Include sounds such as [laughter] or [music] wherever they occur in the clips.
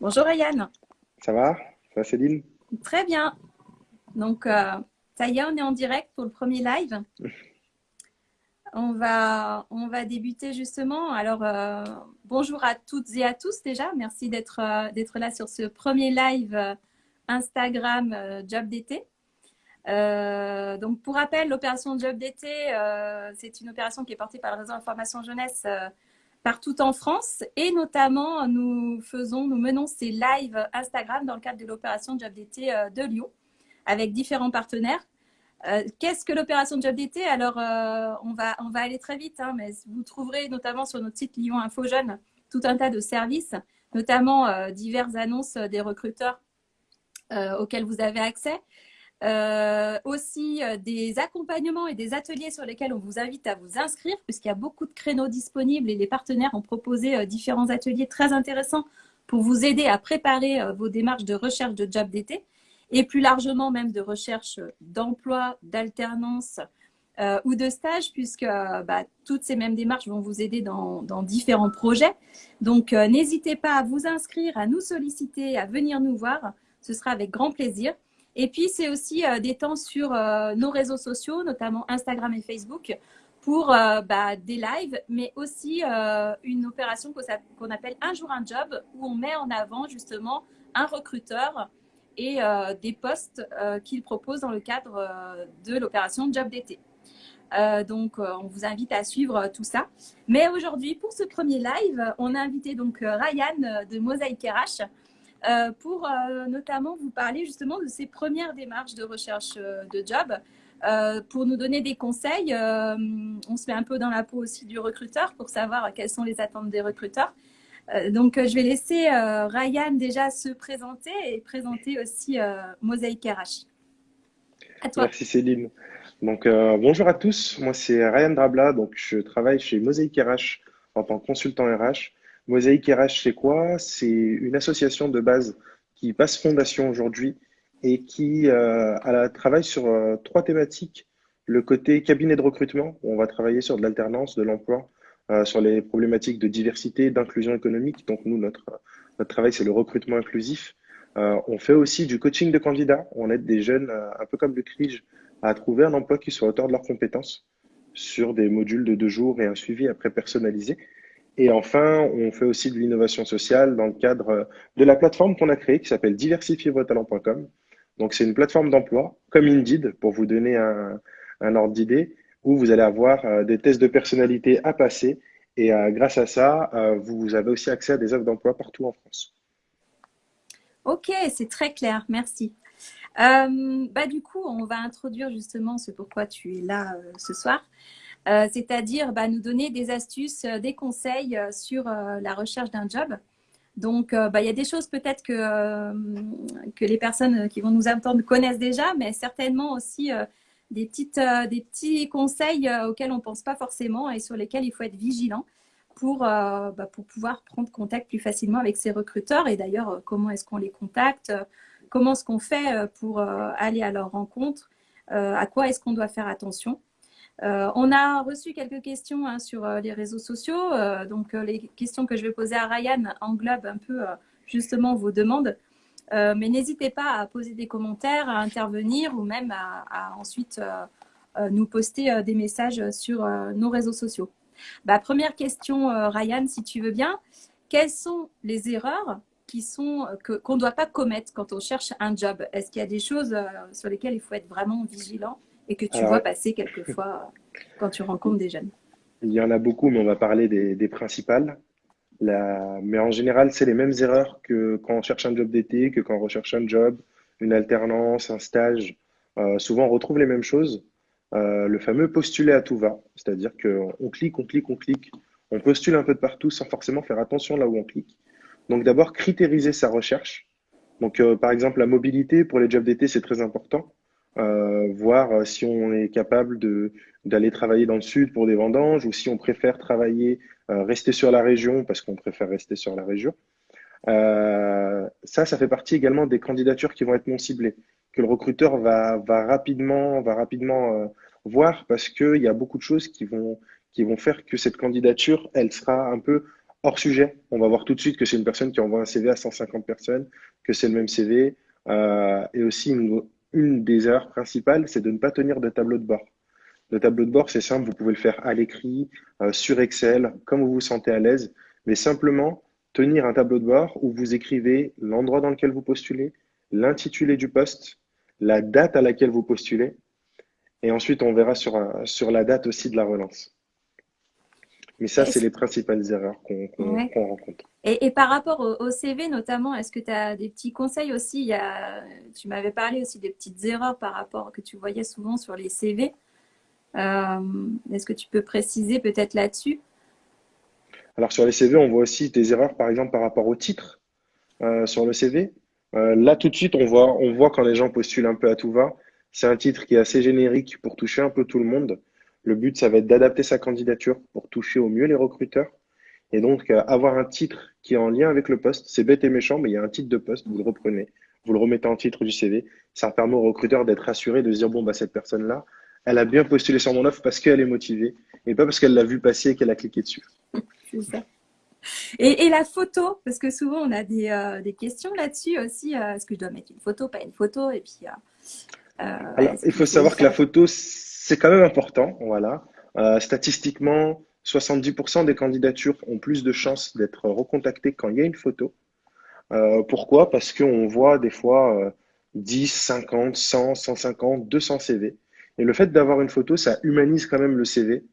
Bonjour Ryan. Ça va? Ça va Céline? Très bien. Donc, euh, ça y est, on est en direct pour le premier live. [laughs] On va, on va débuter justement. Alors, euh, bonjour à toutes et à tous déjà. Merci d'être euh, d'être là sur ce premier live Instagram Job d'été. donc, pour rappel, l'opération Job d'été, c'est une opération qui est portée par le réseau Information Jeunesse partout en France et notamment nous faisons, nous menons ces lives Instagram dans le cadre de l'opération Job d'été euh, de Lyon avec différents partenaires. Euh, qu'est-ce que l'opération Job d'été? Alors, euh, on, va, aller très vite, hein, mais vous trouverez notamment sur notre site Lyon Info Jeune tout un tas de services, notamment diverses annonces des recruteurs auxquels vous avez accès. Euh, aussi euh, des accompagnements et des ateliers sur lesquels on vous invite à vous inscrire, puisqu'il y a beaucoup de créneaux disponibles et les partenaires ont proposé euh, différents ateliers très intéressants pour vous aider à préparer vos démarches de recherche de job d'été et plus largement même de recherche d'emploi, d'alternance ou de stage, puisque bah, toutes ces mêmes démarches vont vous aider dans, dans différents projets. Donc, n'hésitez pas à vous inscrire, à nous solliciter, à venir nous voir. Ce sera avec grand plaisir. Et puis, c'est aussi euh, des temps sur euh, nos réseaux sociaux, notamment Instagram et Facebook, pour euh, bah, des lives, mais aussi une opération qu'on appelle Un jour un job, où on met en avant justement un recruteur et des postes qu'il propose dans le cadre de l'opération Job d'été. donc, on vous invite à suivre tout ça. Mais aujourd'hui, pour ce premier live, on a invité donc Ryan de Mosaïque RH euh, pour euh, notamment vous parler justement de ces premières démarches de recherche euh, de job. pour nous donner des conseils, on se met un peu dans la peau aussi du recruteur pour savoir quelles sont les attentes des recruteurs. donc, je vais laisser Ryan déjà se présenter et présenter aussi Mosaïque RH. À toi. Merci Céline. Donc, bonjour à tous. Moi, c'est Ryan Drabla. Donc, je travaille chez Mosaïque RH en tant que consultant RH. Mosaïque RH, c'est quoi? C'est une association de base qui passe fondation aujourd'hui et qui euh, travaille sur euh, trois thématiques. Le côté cabinet de recrutement, où on va travailler sur de l'alternance, de l'emploi, euh, sur les problématiques de diversité, d'inclusion économique. Donc nous, notre, notre travail, c'est le recrutement inclusif. Euh, on fait aussi du coaching de candidats. On aide des jeunes, euh, un peu comme le CRIJ, à trouver un emploi qui soit à hauteur de leurs compétences sur des modules de deux jours et un suivi après personnalisé. Et enfin, on fait aussi de l'innovation sociale dans le cadre de la plateforme qu'on a créée qui s'appelle diversifiervostalents.com. Donc, c'est une plateforme d'emploi comme Indeed pour vous donner un, ordre d'idée où vous allez avoir euh, des tests de personnalité à passer. Et euh, grâce à ça, euh, vous avez aussi accès à des offres d'emploi partout en France. Ok, c'est très clair. Merci. bah, du coup, on va introduire justement ce pourquoi tu es là ce soir. Euh, c'est-à-dire bah, nous donner des astuces, euh, des conseils euh, sur la recherche d'un job. Donc, bah, il y a des choses peut-être que, les personnes qui vont nous entendre connaissent déjà, mais certainement aussi des, petits conseils auxquels on ne pense pas forcément et sur lesquels il faut être vigilant pour, bah, pour pouvoir prendre contact plus facilement avec ces recruteurs. Et d'ailleurs, comment est-ce qu'on les contacte Comment est-ce qu'on fait pour aller à leur rencontre À quoi est-ce qu'on doit faire attention euh, on a reçu quelques questions hein, sur euh, les réseaux sociaux. Euh, donc, les questions que je vais poser à Ryan englobent un peu justement vos demandes. mais n'hésitez pas à poser des commentaires, à intervenir ou même à, ensuite nous poster des messages sur nos réseaux sociaux. Bah, première question, Ryan, si tu veux bien. Quelles sont les erreurs qu'on ne doit pas commettre quand on cherche un job? Est-ce qu'il y a des choses sur lesquelles il faut être vraiment vigilant? Et que tu vois passer quelquefois quand tu rencontres des jeunes Il y en a beaucoup, mais on va parler des, principales. Mais en général, c'est les mêmes erreurs que quand on cherche un job d'été, que quand on recherche un job, une alternance, un stage. Euh, souvent, on retrouve les mêmes choses. Euh, le fameux postuler à tout va, c'est-à-dire qu'on clique, on clique, on clique, on postule un peu de partout sans forcément faire attention là où on clique. Donc d'abord, critériser sa recherche. Donc euh, par exemple, la mobilité pour les jobs d'été, c'est très important. Euh, voir euh, si on est capable de d'aller travailler dans le sud pour des vendanges ou si on préfère travailler, euh, rester sur la région parce qu'on préfère rester sur la région. Euh, ça, ça fait partie également des candidatures qui vont être non ciblées, que le recruteur va, va rapidement, va rapidement voir parce qu'il y a beaucoup de choses qui vont, qui vont faire que cette candidature, elle sera un peu hors sujet. On va voir tout de suite que c'est une personne qui envoie un CV à 150 personnes, que c'est le même CV. Euh, et aussi, une, une des erreurs principales, c'est de ne pas tenir de tableau de bord. Le tableau de bord, c'est simple, vous pouvez le faire à l'écrit, euh, sur Excel, comme vous vous sentez à l'aise, mais simplement tenir un tableau de bord où vous écrivez l'endroit dans lequel vous postulez, l'intitulé du poste, la date à laquelle vous postulez, et ensuite on verra sur, sur la date aussi de la relance. Mais ça, c'est les principales erreurs qu'on rencontre. Et, par rapport au, CV notamment, est-ce que tu as des petits conseils aussi? Tu m'avais parlé aussi des petites erreurs par rapport que tu voyais souvent sur les CV. Euh, est-ce que tu peux préciser peut-être là-dessus? Alors sur les CV, on voit aussi des erreurs par exemple par rapport au titre euh, sur le CV. Euh, là tout de suite, on voit, on voit quand les gens postulent un peu à tout va. C'est un titre qui est assez générique pour toucher un peu tout le monde. Le but, ça va être d'adapter sa candidature pour toucher au mieux les recruteurs. Et donc, avoir un titre qui est en lien avec le poste, c'est bête et méchant, mais il y a un titre de poste, vous le reprenez, vous le remettez en titre du CV. Ça permet au recruteur d'être rassuré, de se dire, bon, bah, cette personne-là, elle a bien postulé sur mon offre parce qu'elle est motivée et pas parce qu'elle l'a vu passer et qu'elle a cliqué dessus. [laughs] C'est ça. Et, la photo, parce que souvent on a des, euh, questions là-dessus aussi. Euh, est-ce que je dois mettre une photo, pas une photo Et puis, euh, Alors, il faut savoir que la photo, c'est quand même important. Voilà. statistiquement, 70% des candidatures ont plus de chances d'être recontactées quand il y a une photo. pourquoi? Parce qu'on voit des fois 10, 50, 100, 150, 200 CV. Et le fait d'avoir une photo, ça humanise quand même le CV.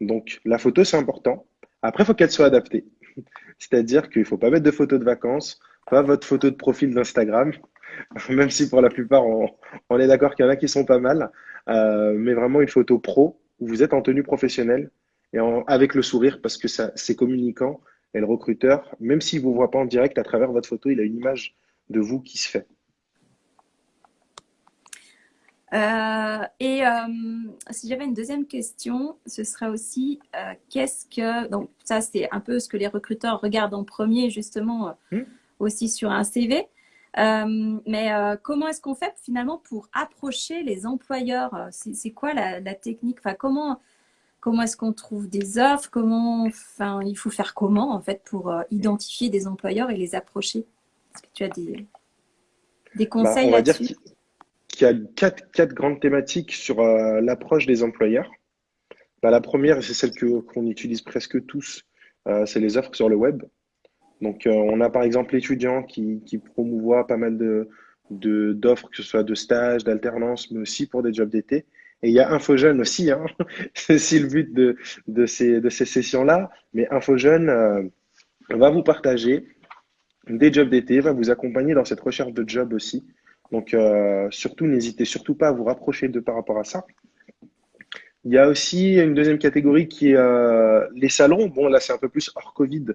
Donc la photo, c'est important. Après, il faut qu'elle soit adaptée. [laughs] C'est-à-dire qu'il ne faut pas mettre de photos de vacances, pas votre photo de profil d'Instagram, [laughs] même si pour la plupart, on, est d'accord qu'il y en a qui sont pas mal, euh, mais vraiment une photo pro où vous êtes en tenue professionnelle et avec le sourire parce que c'est communicant. Et le recruteur, même s'il ne vous voit pas en direct à travers votre photo, il a une image de vous qui se fait. Euh, et euh, si j'avais une deuxième question, ce serait aussi euh, qu'est-ce que donc ça c'est un peu ce que les recruteurs regardent en premier justement hmm. aussi sur un CV. mais comment est-ce qu'on fait finalement pour approcher les employeurs? C'est quoi la, technique? Enfin comment comment est-ce qu'on trouve des offres? Comment enfin il faut faire comment en fait pour identifier des employeurs et les approcher? Est-ce que tu as des des bah, conseils là-dessus? il y a quatre, quatre grandes thématiques sur euh, l'approche des employeurs. Bah, la première, c'est celle qu'on utilise presque tous, euh, c'est les offres sur le web. Donc, euh, on a par exemple l'étudiant qui, qui promouvoit pas mal de d'offres, que ce soit de stage, d'alternance, mais aussi pour des jobs d'été. Et il y a InfoJeune aussi, hein. [laughs] c'est aussi le but de, de ces, de ces sessions-là. Mais InfoJeune va vous partager des jobs d'été, va vous accompagner dans cette recherche de job aussi. Donc, euh, surtout, n'hésitez surtout pas à vous rapprocher de par rapport à ça. Il y a aussi une deuxième catégorie qui est euh, les salons. Bon, là, c'est un peu plus hors Covid.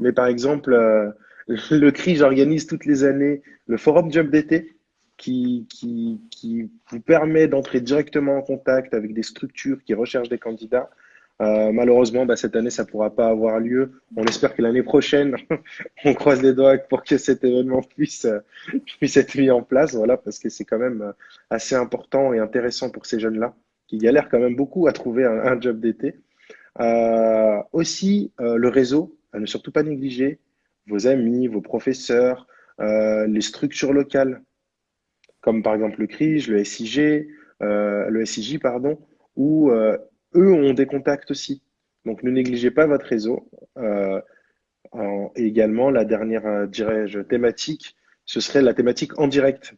Mais par exemple, euh, [laughs] le CRI, j'organise toutes les années le forum job d'été qui, vous permet d'entrer directement en contact avec des structures qui recherchent des candidats euh, malheureusement, bah, cette année, ça ne pourra pas avoir lieu. On espère que l'année prochaine, [laughs] on croise les doigts pour que cet événement puisse, euh, puisse être mis en place, voilà, parce que c'est quand même euh, assez important et intéressant pour ces jeunes-là, qui galèrent quand même beaucoup à trouver un, job d'été. Euh, aussi, le réseau, à ne surtout pas négliger, vos amis, vos professeurs, les structures locales, comme par exemple le CRIJ, le SIG, le SIJ, pardon, ou eux ont des contacts aussi. Donc ne négligez pas votre réseau. Euh, et également, la dernière, euh, dirais-je, thématique, ce serait la thématique en direct.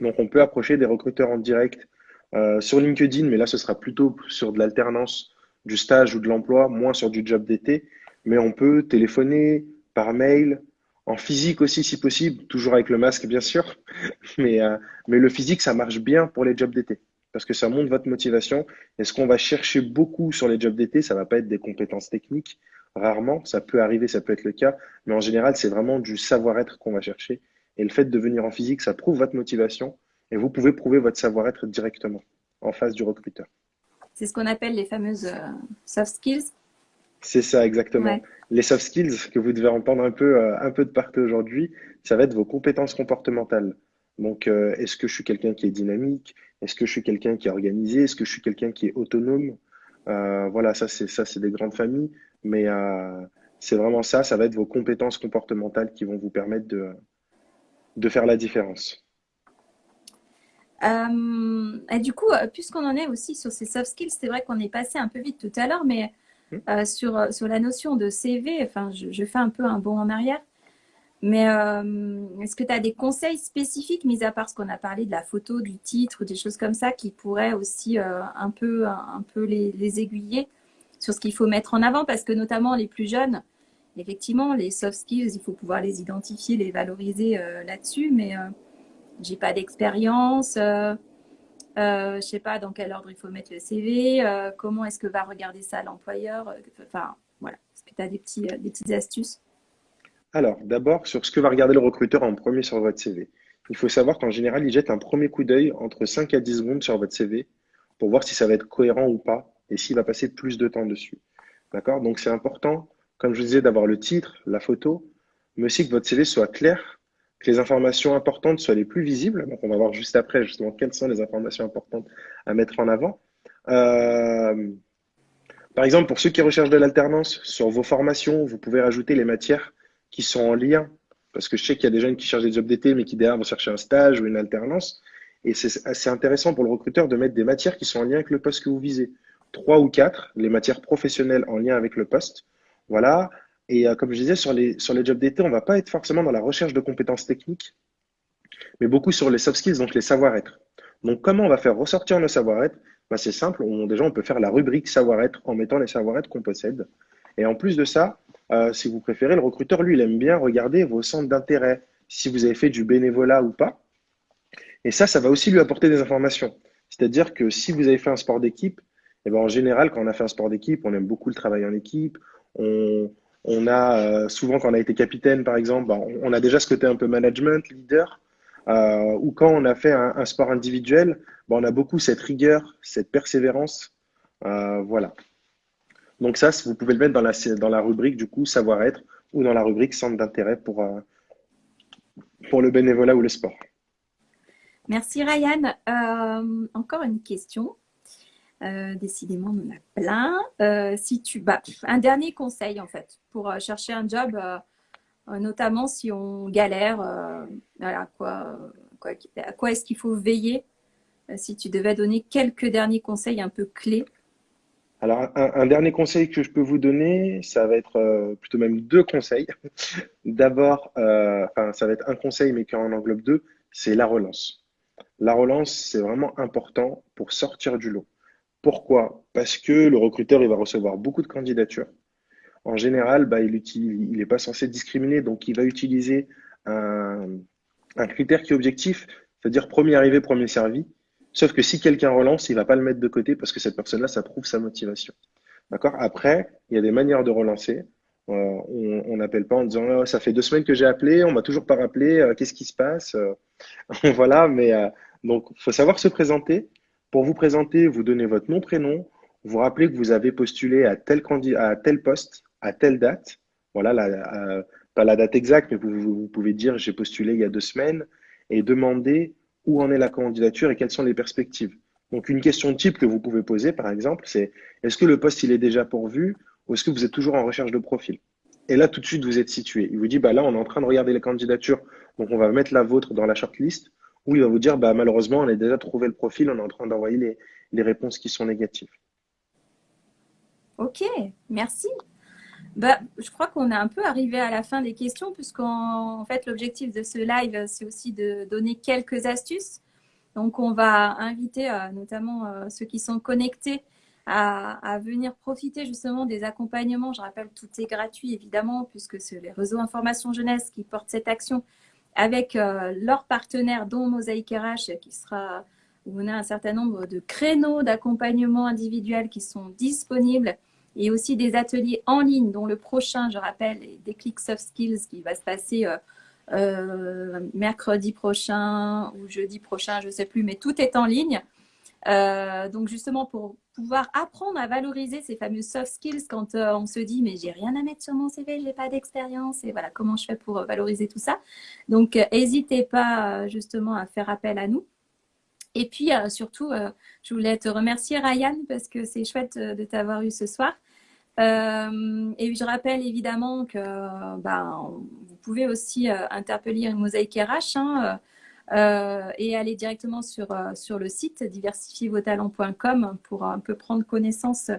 Donc on peut approcher des recruteurs en direct euh, sur LinkedIn, mais là ce sera plutôt sur de l'alternance, du stage ou de l'emploi, moins sur du job d'été. Mais on peut téléphoner, par mail, en physique aussi si possible, toujours avec le masque bien sûr. [laughs] Mais, mais le physique, ça marche bien pour les jobs d'été parce que ça montre votre motivation. Et ce qu'on va chercher beaucoup sur les jobs d'été, ça va pas être des compétences techniques, rarement, ça peut arriver, ça peut être le cas, mais en général, c'est vraiment du savoir-être qu'on va chercher. Et le fait de venir en physique, ça prouve votre motivation et vous pouvez prouver votre savoir-être directement en face du recruteur. C'est ce qu'on appelle les fameuses euh, soft skills. C'est ça, exactement. Les soft skills que vous devez entendre un peu, euh, un peu de partout aujourd'hui, ça va être vos compétences comportementales. Donc, euh, est-ce que je suis quelqu'un qui est dynamique? Est-ce que je suis quelqu'un qui est organisé? Est-ce que je suis quelqu'un qui est autonome? Euh, Voilà, ça c'est ça c'est des grandes familles, mais c'est vraiment ça, ça va être vos compétences comportementales qui vont vous permettre de, de faire la différence. Du coup, puisqu'on en est aussi sur ces soft skills, c'est vrai qu'on est passé un peu vite tout à l'heure, mais. Euh, sur, sur la notion de CV, enfin, je, fais un peu un bond en arrière. Mais est-ce que tu as des conseils spécifiques, mis à part ce qu'on a parlé de la photo, du titre, des choses comme ça, qui pourraient aussi un peu, un, peu les, aiguiller sur ce qu'il faut mettre en avant? Parce que notamment les plus jeunes, effectivement, les soft skills, il faut pouvoir les identifier, les valoriser là-dessus, mais j'ai pas d'expérience, euh, euh, je sais pas dans quel ordre il faut mettre le CV, euh, comment est-ce que va regarder ça l'employeur. Enfin, voilà. Est-ce que tu as des, petits, des petites astuces? Alors, d'abord, sur ce que va regarder le recruteur en premier sur votre CV. Il faut savoir qu'en général, il jette un premier coup d'œil entre 5 à 10 secondes sur votre CV pour voir si ça va être cohérent ou pas et s'il va passer plus de temps dessus. D'accord? Donc, c'est important, comme je vous disais, d'avoir le titre, la photo, mais aussi que votre CV soit clair que les informations importantes soient les plus visibles. Donc, on va voir juste après justement quelles sont les informations importantes à mettre en avant. Euh, par exemple, pour ceux qui recherchent de l'alternance, sur vos formations, vous pouvez rajouter les matières qui sont en lien. Parce que je sais qu'il y a des jeunes qui cherchent des jobs d'été, mais qui derrière vont chercher un stage ou une alternance. Et c'est assez intéressant pour le recruteur de mettre des matières qui sont en lien avec le poste que vous visez. Trois ou quatre, les matières professionnelles en lien avec le poste. Voilà. Et euh, comme je disais, sur les, sur les jobs d'été, on ne va pas être forcément dans la recherche de compétences techniques, mais beaucoup sur les soft skills, donc les savoir-être. Donc, comment on va faire ressortir nos savoir-être? Ben, C'est simple, déjà, on peut faire la rubrique savoir-être en mettant les savoir-être qu'on possède. Et en plus de ça, euh, si vous préférez, le recruteur, lui, il aime bien regarder vos centres d'intérêt, si vous avez fait du bénévolat ou pas. Et ça, ça va aussi lui apporter des informations. C'est-à-dire que si vous avez fait un sport d'équipe, eh ben, en général, quand on a fait un sport d'équipe, on aime beaucoup le travail en équipe, on a euh, souvent, quand on a été capitaine, par exemple, bah, on, a déjà ce côté un peu management, leader. Euh, ou quand on a fait un, sport individuel, bah, on a beaucoup cette rigueur, cette persévérance. Euh, voilà. Donc ça, vous pouvez le mettre dans la, rubrique du coup savoir-être ou dans la rubrique centre d'intérêt pour, pour le bénévolat ou le sport. Merci Ryan. encore une question. Euh, décidément, on en a plein. Euh, si tu, bah, un dernier conseil en fait pour euh, chercher un job, notamment si on galère. quoi, à quoi est-ce qu'il faut veiller Si tu devais donner quelques derniers conseils un peu clés? Alors, un, dernier conseil que je peux vous donner, ça va être plutôt même deux conseils. [laughs] D'abord, enfin, ça va être un conseil, mais qui en englobe deux, c'est la relance. La relance, c'est vraiment important pour sortir du lot. Pourquoi? Parce que le recruteur, il va recevoir beaucoup de candidatures. En général, bah, il n'est pas censé discriminer, donc il va utiliser un, critère qui est objectif, c'est-à-dire premier arrivé, premier servi. Sauf que si quelqu'un relance, il ne va pas le mettre de côté parce que cette personne-là, ça prouve sa motivation. D'accord? Après, il y a des manières de relancer. Euh, on n'appelle pas en disant oh, ça fait deux semaines que j'ai appelé, on m'a toujours pas rappelé, euh, qu'est-ce qui se passe? Euh, [laughs] Voilà, mais donc il faut savoir se présenter. Pour vous présenter, vous donnez votre nom, prénom, vous rappelez que vous avez postulé à tel, à tel poste, à telle date. Voilà, la, pas la date exacte, mais vous, pouvez dire j'ai postulé il y a deux semaines et demander où en est la candidature et quelles sont les perspectives. Donc une question type que vous pouvez poser, par exemple, c'est est-ce que le poste il est déjà pourvu ou est-ce que vous êtes toujours en recherche de profil? Et là, tout de suite, vous êtes situé. Il vous dit, bah là, on est en train de regarder les candidatures, donc on va mettre la vôtre dans la shortlist ou il va vous dire bah, malheureusement, on a déjà trouvé le profil, on est en train d'envoyer les, réponses qui sont négatives. Ok, merci. Bah, je crois qu'on est un peu arrivé à la fin des questions, puisqu'en fait, l'objectif de ce live, c'est aussi de donner quelques astuces. Donc, on va inviter euh, notamment euh, ceux qui sont connectés à, à, venir profiter justement des accompagnements. Je rappelle, tout est gratuit, évidemment, puisque c'est les réseaux information jeunesse qui portent cette action avec euh, leurs partenaires, dont Mosaïque RH, qui sera, où on a un certain nombre de créneaux d'accompagnement individuel qui sont disponibles, et aussi des ateliers en ligne, dont le prochain, je rappelle, est Déclic Soft Skills, qui va se passer euh, euh, mercredi prochain ou jeudi prochain, je ne sais plus, mais tout est en ligne. donc justement pour pouvoir apprendre à valoriser ces fameux soft skills quand euh, on se dit mais j'ai rien à mettre sur mon CV, j'ai pas d'expérience et voilà comment je fais pour euh, valoriser tout ça. Donc n'hésitez euh, pas justement à faire appel à nous. Et puis surtout, je voulais te remercier Ryan parce que c'est chouette de t'avoir eu ce soir. et je rappelle évidemment que ben, vous pouvez aussi interpeller Mosaïque RH hein, et aller directement sur, sur le site diversifiervostalents.com pour un peu prendre connaissance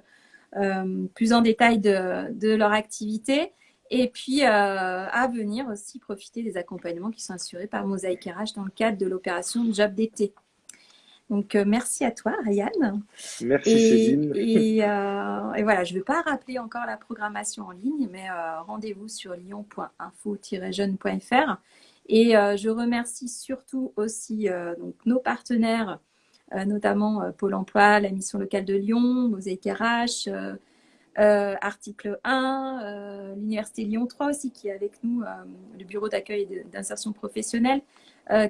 plus en détail de, de leur activité. Et puis, euh, à venir aussi profiter des accompagnements qui sont assurés par Mosaïque RH dans le cadre de l'opération Job d'été. Donc, euh, merci à toi, Ryan. Merci, Céline. [laughs] Euh, et, voilà, je ne vais pas rappeler encore la programmation en ligne, mais rendez-vous sur lyon.info-jeune.fr. Et je remercie surtout aussi donc, nos partenaires, notamment Pôle emploi, la mission locale de Lyon, Mosaïque RH, euh, article 1, euh, l'Université Lyon 3 aussi qui est avec nous, euh, le bureau d'accueil et d'insertion professionnelle,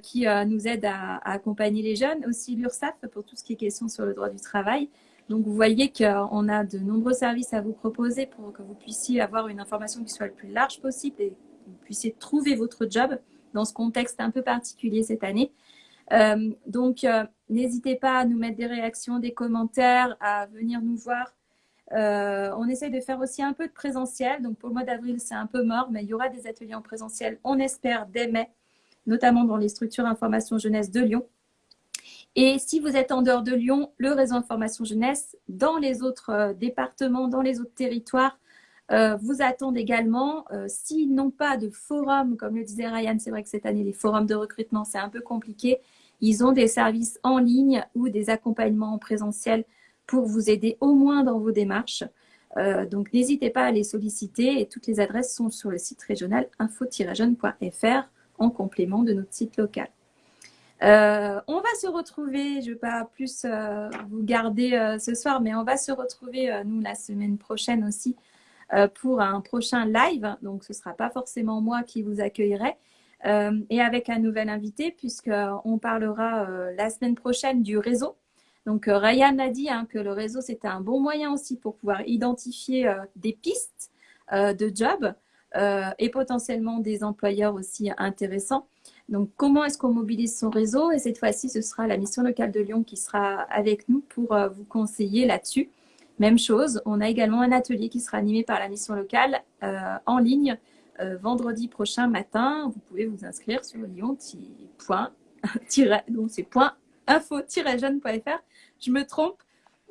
qui nous aide à, accompagner les jeunes. Aussi l'URSSAF pour tout ce qui est question sur le droit du travail. Donc vous voyez qu'on a de nombreux services à vous proposer pour que vous puissiez avoir une information qui soit le plus large possible et que vous puissiez trouver votre job dans ce contexte un peu particulier cette année. donc, n'hésitez pas à nous mettre des réactions, des commentaires, à venir nous voir euh, on essaye de faire aussi un peu de présentiel. Donc pour le mois d'avril, c'est un peu mort, mais il y aura des ateliers en présentiel, on espère, dès mai, notamment dans les structures information jeunesse de Lyon. Et si vous êtes en dehors de Lyon, le réseau information jeunesse, dans les autres euh, départements, dans les autres territoires, euh, vous attendent également. S'ils n'ont pas de forum, comme le disait Ryan, c'est vrai que cette année, les forums de recrutement, c'est un peu compliqué. Ils ont des services en ligne ou des accompagnements en présentiel pour vous aider au moins dans vos démarches. Euh, donc, n'hésitez pas à les solliciter et toutes les adresses sont sur le site régional info-jeune.fr en complément de notre site local. Euh, on va se retrouver, je ne vais pas plus euh, vous garder ce soir, mais on va se retrouver, nous, la semaine prochaine aussi, pour un prochain live. Donc, ce ne sera pas forcément moi qui vous accueillerai, et avec un nouvel invité, puisqu'on parlera la semaine prochaine du réseau. Donc, euh, Ryan a dit hein, que le réseau, c'était un bon moyen aussi pour pouvoir identifier euh, des pistes euh, de job et potentiellement des employeurs aussi intéressants. Donc, comment est-ce qu'on mobilise son réseau? Et cette fois-ci, ce sera la mission locale de Lyon qui sera avec nous pour vous conseiller là-dessus. Même chose, on a également un atelier qui sera animé par la mission locale en ligne vendredi prochain matin. Vous pouvez vous inscrire sur lyon info-jeune.fr je me trompe,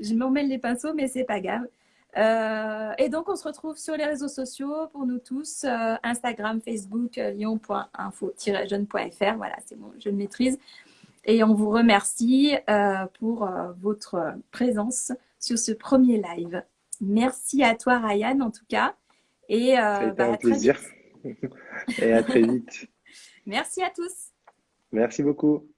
je m'emmène les pinceaux, mais c'est pas grave. Euh, et donc, on se retrouve sur les réseaux sociaux pour nous tous, euh, Instagram, Facebook, euh, lyon.info-jeune.fr. Voilà, c'est bon, je le maîtrise. Et on vous remercie pour votre présence sur ce premier live. Merci à toi, Ryan, en tout cas. Et, bah, un plaisir. [laughs] et à très vite. [laughs] Merci à tous. Merci beaucoup.